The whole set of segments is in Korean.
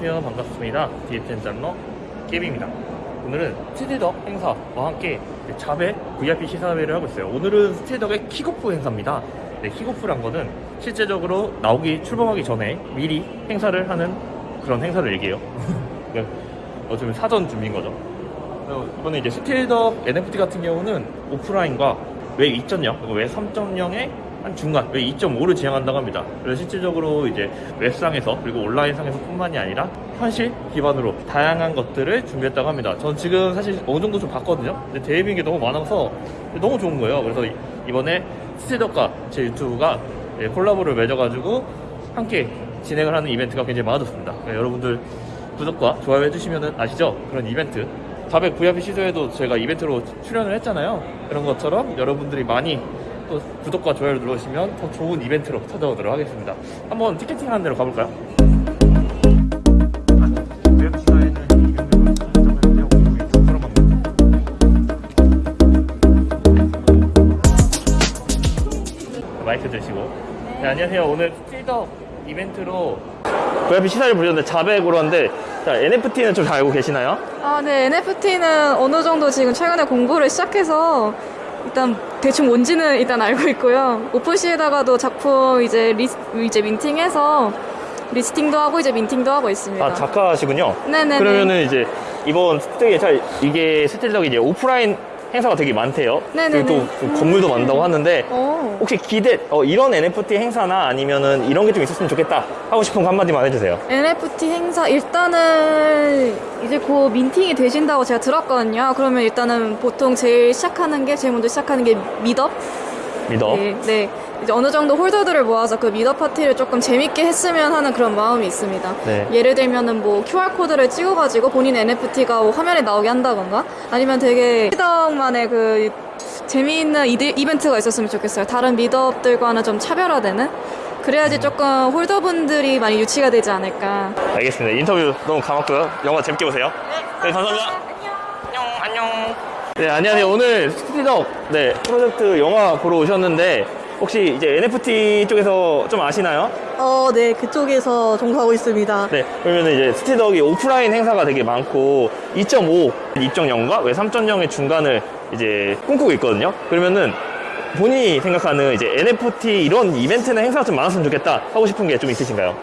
안녕하세요. 반갑습니다. 디에텐 장러 깨비입니다. 오늘은 스틸덕 행사와 함께 자백 VIP 시사회를 하고 있어요. 오늘은 스틸덕의 킥오프 행사입니다. 네, 킥오프란 거는 실제적으로 나오기 출범하기 전에 미리 행사를 하는 그런 행사를 얘기해요. 어쩌면 사전 준비인 거죠. 이번에 이제 스틸덕 NFT 같은 경우는 오프라인과 웹2.0 그리고 웹 3.0의 한 중간 웹 2.5를 지향한다고 합니다. 그래서 실질적으로 이제 웹상에서 그리고 온라인상에서 뿐만이 아니라 현실 기반으로 다양한 것들을 준비했다고 합니다. 전 지금 사실 어느 정도 좀 봤거든요. 근데 대비인 게 너무 많아서 너무 좋은 거예요. 그래서 이- 이번에 스틸덕과 제 유튜브가 예, 콜라보를 맺어가지고 함께 진행을 하는 이벤트가 굉장히 많아졌습니다. 그러니까 여러분들 구독과 좋아요 해주시면 아시죠? 그런 이벤트 400 VIP 시도에도 제가 이벤트로 출연을 했잖아요. 그런 것처럼 여러분들이 많이 또 구독과 좋아요를 눌러주시면 더 좋은 이벤트로 찾아오도록 하겠습니다. 한번 티켓팅 하는 데로 가볼까요? 마이크 드시고 네, 안녕하세요. 오늘 스틸덕 이벤트로 VIP 시사를 부르셨는데 자백으로 하는데 자, NFT는 좀 잘 알고 계시나요? 아, 네. NFT는 어느 정도 지금 최근에 공부를 시작해서 일단 대충 뭔지는 일단 알고 있고요. OpenSea에다가도 작품 이제 리 이제 minting해서 listing도 하고 이제 minting도 하고 있습니다. 아 작가시군요. 네네네. 그러면은 이제 이번 스틸이 잘 이게 스틸덕이 이제 오프라인 행사가 되게 많대요. 네네네. 그리고 또 건물도 많다고 하는데 오. 혹시 기대 어, 이런 NFT 행사나 아니면은 이런 게 좀 있었으면 좋겠다 하고 싶은 거 한마디만 해주세요. NFT 행사 일단은 이제 곧 민팅이 되신다고 제가 들었거든요. 그러면 일단은 보통 제일 시작하는 게 제일 먼저 시작하는 게 미덕. 믿어. 네, 네. 이제 어느 정도 홀더들을 모아서 그 미더 파티를 조금 재밌게 했으면 하는 그런 마음이 있습니다. 네. 예를 들면은 뭐 QR 코드를 찍어가지고 본인 NFT가 뭐 화면에 나오게 한다던가 아니면 되게 미덕만의 그 재미있는 이벤트가 있었으면 좋겠어요. 다른 미더업들과는 좀 차별화되는. 그래야지 조금 홀더분들이 많이 유치가 되지 않을까. 알겠습니다. 인터뷰 너무 감았고요. 영화 재밌게 보세요. 네, 감사합니다. 안녕, 안녕. 네, 안녕하세요. 오늘 스틸덕 네 프로젝트 영화 보러 오셨는데 혹시 이제 NFT 쪽에서 좀 아시나요? 어, 네, 그쪽에서 종사하고 있습니다. 네, 그러면 이제 스틸덕이 오프라인 행사가 되게 많고 2.5, 2.0과 왜 3.0의 중간을 이제 꿈꾸고 있거든요. 그러면은 본인이 생각하는 이제 NFT 이런 이벤트나 행사가 좀 많았으면 좋겠다 하고 싶은 게 좀 있으신가요?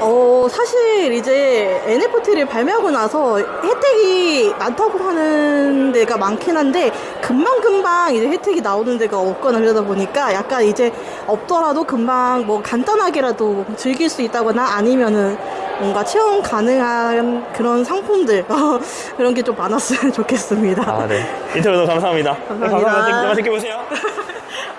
어, 사실 이제 NFT를 발매하고 나서 혜택이 많다고 하는 데가 많긴 한데, 금방 금방 이제 혜택이 나오는 데가 없거나 그러다 보니까 약간 이제 없더라도 금방 뭐 간단하게라도 즐길 수 있다거나 아니면은 뭔가 체험 가능한 그런 상품들, 어, 그런 게 좀 많았으면 좋겠습니다. 아, 네. 인터뷰 너무 감사합니다. 감사합니다. 감사합니다. 맛있게 보세요.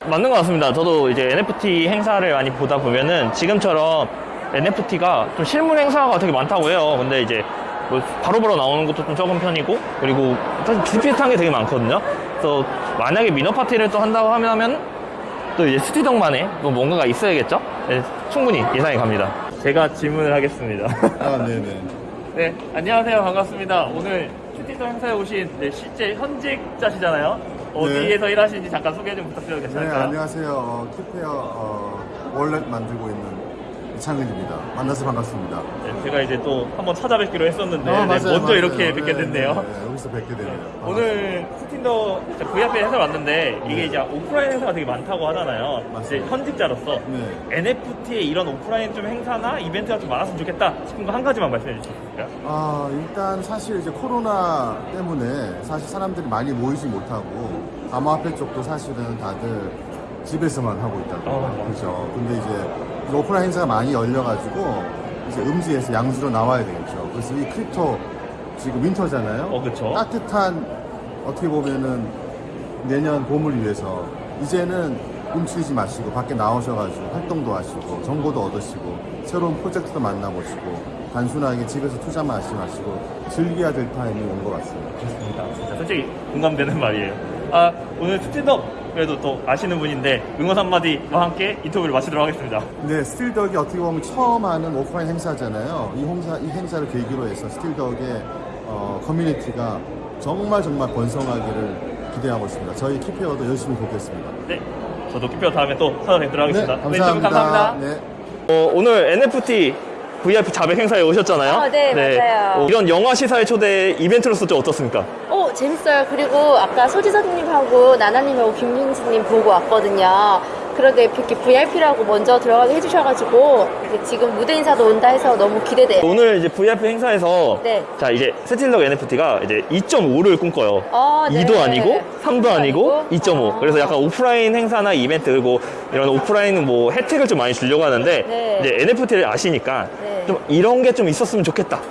맞는 것 같습니다. 저도 이제 NFT 행사를 많이 보다 보면은 지금처럼 NFT가 좀 실물 행사가 되게 많다고 해요. 근데 이제 뭐 바로바로 나오는 것도 좀 적은 편이고 그리고 사실 비슷비슷한 게 되게 많거든요. 그래서 만약에 미너 파티를 또 한다고 하면 또 이제 스티덕만의 또 뭔가가 있어야겠죠? 네, 충분히 예상이 갑니다. 제가 질문을 하겠습니다. 아, 네네. 네, 안녕하세요. 반갑습니다. 오늘 슈티터 행사에 오신 네, 실제 현직자시잖아요. 어디에서 일하시는지 잠깐 소개 좀 부탁드려도 네, 괜찮을까요? 안녕하세요. 어, 키페어 어, 월렛 만들고 있는 이창근입니다. 만나서 반갑습니다. 네, 제가 이제 또 한번 찾아뵙기로 했었는데 어, 네, 맞아요, 먼저 맞아요. 이렇게 뵙게 네, 됐네요. 네, 네, 여기서 뵙게 되네요. 오늘 스틴더 VIP 행사 왔는데 이게 네. 이제 오프라인 행사가 되게 많다고 하잖아요. 이제 맞습니다. 현직자로서 네. NFT에 이런 오프라인 좀 행사나 이벤트가 좀 많았으면 좋겠다 싶은 거 한 가지만 말씀해 있을까요? 아, 일단 사실 이제 코로나 때문에 사실 사람들이 많이 모이지 못하고 암호화폐 쪽도 사실은 다들 집에서만 하고 있다고. 어. 그죠. 근데 이제 이제 오프라인 행사가 많이 열려가지고 이제 음지에서 양지로 나와야 되겠죠. 그래서 이 crypto 지금 winter잖아요. 어, 그쵸. 따뜻한 어떻게 보면은 내년 봄을 위해서 이제는 움츠리지 마시고 밖에 나오셔가지고 활동도 하시고 정보도 얻으시고 새로운 프로젝트도 만나보시고 단순하게 집에서 투자만 하지 마시고 즐겨야 될 타임이 온 것 같습니다. 좋습니다. 진짜 솔직히 공감되는 말이에요. 아, 오늘 스틸덕 그래도 또 아시는 분인데 응원 한마디와 함께 인터뷰를 마치도록 하겠습니다. 네, 스틸덕이 어떻게 보면 처음 하는 오프라인 행사잖아요. 이 행사, 이 행사를 계기로 해서 스틸덕의 어, 커뮤니티가 정말 정말 번성하기를 기대하고 있습니다. 저희 깨비님도 열심히 보겠습니다. 네, 저도 깨비 다음에 또 찾아뵙도록 하겠습니다. 네, 감사합니다. 감사합니다. 네. 어, 오늘 NFT VIP 자백 행사에 오셨잖아요. 어, 네, 맞아요. 어, 이런 영화 시사회 초대 이벤트로서 좀 어떻습니까? 오, 재밌어요. 그리고 아까 소지섭님하고 나나님하고 김윤수님 보고 왔거든요. 그런데 이렇게 VIP라고 먼저 들어가게 해주셔가지고 지금 무대 인사도 온다 해서 너무 기대돼요. 오늘 이제 VIP 행사에서 네. 자 이제 스틸덕 NFT가 이제 2.5를 꿈꿔요. 어, 네. 2도 아니고 3도 아니고 아니고? 2.5. 아. 그래서 약간 오프라인 행사나 이벤트 그리고 이런 오프라인 뭐 혜택을 좀 많이 주려고 하는데 네. 이제 NFT를 아시니까 네. 좀 이런 게 좀 있었으면 좋겠다.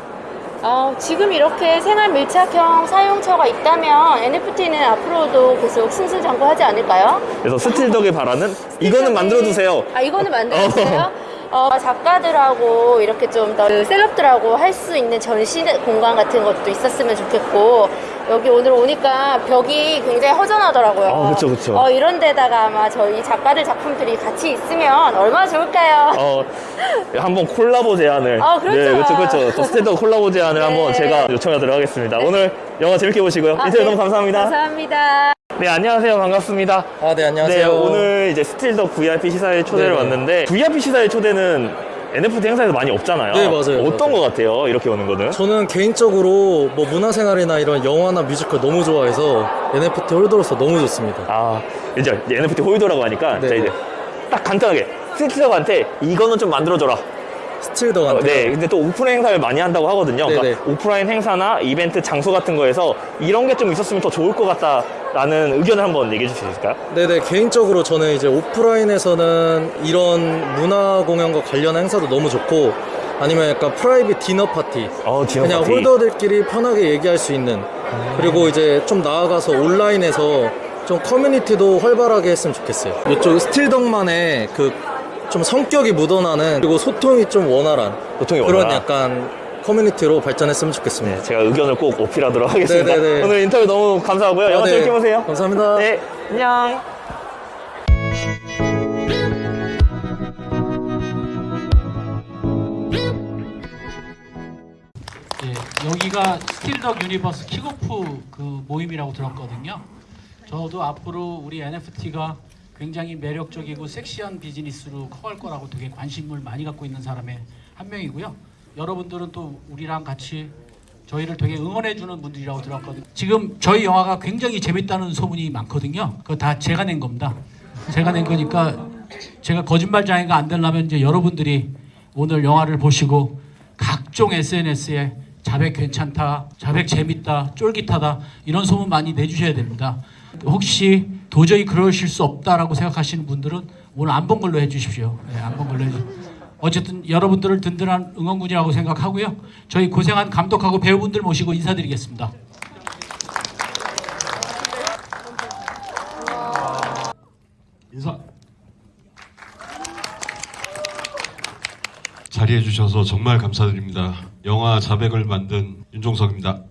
어, 지금 이렇게 생활 밀착형 사용처가 있다면 NFT는 앞으로도 계속 승승장구하지 않을까요? 그래서 스틸덕이 바라는 이거는 만들어 두세요. 아 이거는 만들어주세요. 어, 작가들하고 이렇게 좀더 그 셀럽들하고 할 수 있는 전시 공간 같은 것도 있었으면 좋겠고 여기 오늘 오니까 벽이 굉장히 허전하더라고요. 어, 그쵸, 그쵸. 어, 이런 데다가 아마 저희 작가들 작품들이 같이 있으면 얼마나 좋을까요? 어, 한번 콜라보 제안을. 아, 그렇죠. 네, 그렇죠, 그렇죠. 또 스틸덕 콜라보 제안을 네. 한번 제가 요청하도록 하겠습니다. 오늘 영화 재밌게 보시고요. 아, 인터뷰 네. 너무 감사합니다. 감사합니다. 네, 안녕하세요. 반갑습니다. 아, 네, 안녕하세요. 네, 오늘 이제 스틸덕 VIP 시사회 초대를 네네. 왔는데 VIP 시사회 초대는 NFT 행사에서 많이 없잖아요. 네, 맞아요. 어떤 맞아요. 것 같아요? 이렇게 오는 거는? 저는 개인적으로 뭐 문화생활이나 이런 영화나 뮤지컬 너무 좋아해서 NFT 홀더로서 너무 좋습니다. 아, 이제 NFT 홀더라고 하니까 네. 자 이제 딱 간단하게 스틸덕한테 이거는 좀 만들어줘라. 스틸덕한테. 어, 네, 근데 또 오프라인 행사를 많이 한다고 하거든요. 그러니까. 오프라인 행사나 이벤트 장소 같은 거에서 이런 게 좀 있었으면 더 좋을 것 같다 라는 의견을 한번 얘기해 주실 수 있을까요? 네네, 개인적으로 저는 이제 오프라인에서는 이런 문화 공연과 관련한 행사도 너무 좋고 아니면 약간 private 디너 파티. 어, 디너 그냥 파티. holder들끼리 편하게 얘기할 수 있는 그리고 이제 좀 나아가서 온라인에서 좀 커뮤니티도 활발하게 했으면 좋겠어요. 이쪽 스틸덕만의 그 좀 성격이 묻어나는 그리고 소통이 좀 원활한 소통이 그런 원활한. 약간 커뮤니티로 발전했으면 좋겠습니다. 네, 제가 의견을 꼭 어필하도록 하겠습니다. 네네네. 오늘 인터뷰 너무 감사하고요. 영화 아, 네. 재밌게 보세요. 감사합니다. 네, 안녕. 예, 여기가 스틸덕 유니버스 킥오프 그 모임이라고 들었거든요. 저도 앞으로 우리 NFT가 굉장히 매력적이고 섹시한 비즈니스로 커갈 거라고 되게 관심을 많이 갖고 있는 사람의 한 명이고요. 여러분들은 또 우리랑 같이 저희를 되게 응원해 주는 분들이라고 들었거든요. 지금 저희 영화가 굉장히 재밌다는 소문이 많거든요. 그거 다 제가 낸 겁니다. 제가 낸 거니까 제가 거짓말장애가 안 되려면 이제 여러분들이 오늘 영화를 보시고 각종 SNS에 자백 괜찮다, 자백 재밌다, 쫄깃하다 이런 소문 많이 내주셔야 됩니다. 혹시 도저히 그러실 수 없다라고 생각하시는 분들은 오늘 안 본 걸로 해주십시오. 네, 안본 걸로 해주십시오. 어쨌든 여러분들을 든든한 응원군이라고 생각하고요. 저희 고생한 감독하고 배우분들 모시고 인사드리겠습니다. 인사. 자리해 주셔서 정말 감사드립니다. 영화 자백을 만든 윤종석입니다.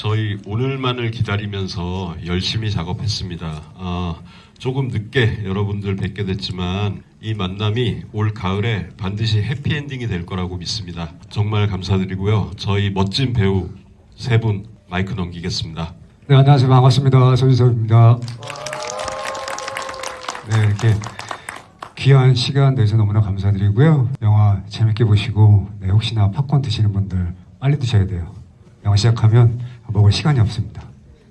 저희 오늘만을 기다리면서 열심히 작업했습니다. 아, 조금 늦게 여러분들 뵙게 됐지만 이 만남이 올 가을에 반드시 해피엔딩이 될 거라고 믿습니다. 정말 감사드리고요. 저희 멋진 배우 세 분 마이크 넘기겠습니다. 네, 안녕하세요. 반갑습니다. 손지섭입니다. 네, 이렇게 귀한 시간 내서 너무나 감사드리고요. 영화 재밌게 보시고, 네, 혹시나 팝콘 드시는 분들 빨리 드셔야 돼요. 영화 시작하면 먹을 시간이 없습니다.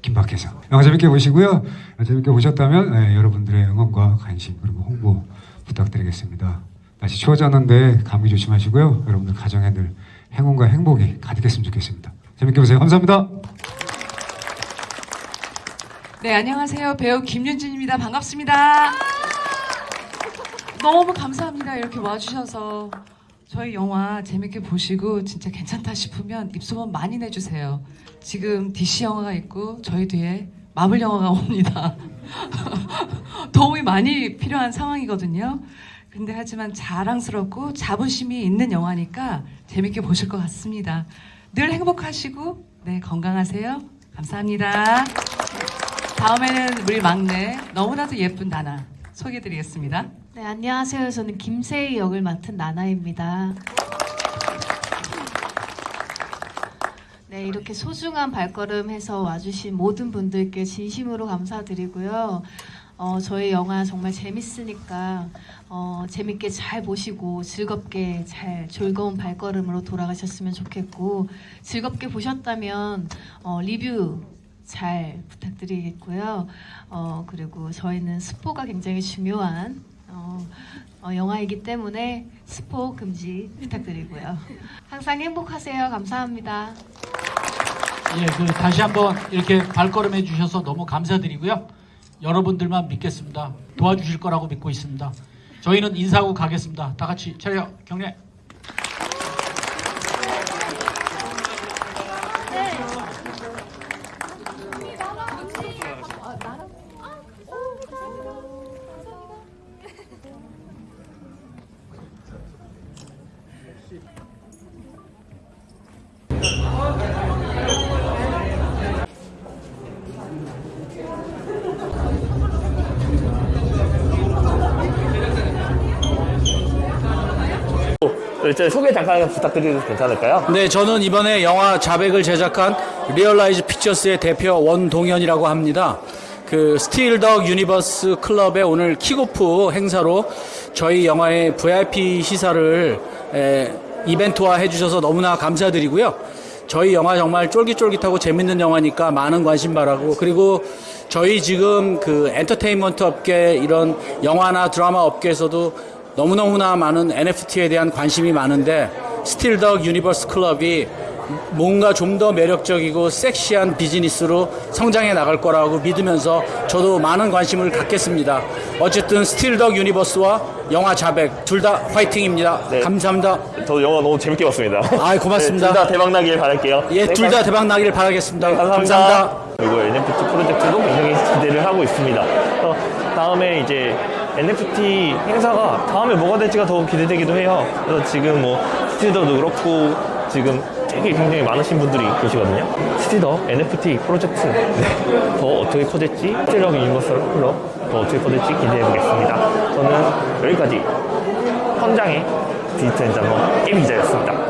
긴박해서. 영화 재밌게 보시고요. 재밌게 보셨다면 네, 여러분들의 응원과 관심 그리고 홍보 부탁드리겠습니다. 날씨 추워졌는데 감기 조심하시고요. 여러분들 가정에 늘 행운과 행복이 가득했으면 좋겠습니다. 재밌게 보세요. 감사합니다. 네, 안녕하세요. 배우 김윤진입니다. 반갑습니다. 너무 감사합니다. 이렇게 와주셔서 저희 영화 재밌게 보시고 진짜 괜찮다 싶으면 입소문 많이 내주세요. 지금 DC 영화가 있고 저희 뒤에 마블 영화가 옵니다. 도움이 많이 필요한 상황이거든요. 근데 하지만 자랑스럽고 자부심이 있는 영화니까 재밌게 보실 것 같습니다. 늘 행복하시고 네 건강하세요. 감사합니다. 다음에는 우리 막내 너무나도 예쁜 나나 소개드리겠습니다. 네, 안녕하세요. 저는 김세희 역을 맡은 나나입니다. 네, 이렇게 소중한 발걸음 해서 와주신 모든 분들께 진심으로 감사드리고요. 어, 저희 영화 정말 재밌으니까 어, 재밌게 잘 보시고 즐겁게 잘 즐거운 발걸음으로 돌아가셨으면 좋겠고 즐겁게 보셨다면 어, 리뷰 잘 부탁드리겠고요. 어, 그리고 저희는 스포가 굉장히 중요한 어, 어, 영화이기 때문에 스포 금지 부탁드리고요. 항상 행복하세요. 감사합니다. 예, 그 다시 한번 이렇게 발걸음해 주셔서 너무 감사드리고요. 여러분들만 믿겠습니다. 도와주실 거라고 믿고 있습니다. 저희는 인사하고 가겠습니다. 다 같이 차려 경례. 일단 소개 잠깐 부탁드려도 괜찮을까요? 네, 저는 이번에 영화 자백을 제작한 리얼라이즈 픽처스의 대표 원동연이라고 합니다. 그 스틸 덕 유니버스 클럽의 오늘 킥오프 행사로 저희 영화의 VIP 시사를 에, 이벤트화 해주셔서 너무나 감사드리고요. 저희 영화 정말 쫄깃쫄깃하고 재밌는 영화니까 많은 관심 바라고 그리고 저희 지금 그 엔터테인먼트 업계 이런 영화나 드라마 업계에서도 너무너무나 많은 NFT에 대한 관심이 많은데 스틸덕 유니버스 클럽이 뭔가 좀 더 매력적이고 섹시한 비즈니스로 성장해 나갈 거라고 믿으면서 저도 많은 관심을 갖겠습니다. 어쨌든 스틸덕 유니버스와 영화 자백 둘 다 화이팅입니다. 감사합니다. 저도 영화 너무 재밌게 봤습니다. 아, 고맙습니다. 둘다 대박 나길 바랄게요. 예, 네, 둘다 대박 나기를 바라겠습니다. 감사합니다. 그리고 NFT 프로젝트도 굉장히 기대를 하고 있습니다. 어, 다음에 이제 NFT 행사가 다음에 뭐가 될지가 더 기대되기도 해요. 그래서 지금 뭐 스틸덕도 그렇고 지금 되게 굉장히 많으신 분들이 계시거든요. 스틸덕 NFT 프로젝트 네. 더 어떻게 커질지 스틸덕 유니버스 클럽 더 어떻게 커질지 기대해 보겠습니다. 저는 여기까지 현장의 디지털 엔자너 깨비 기자였습니다.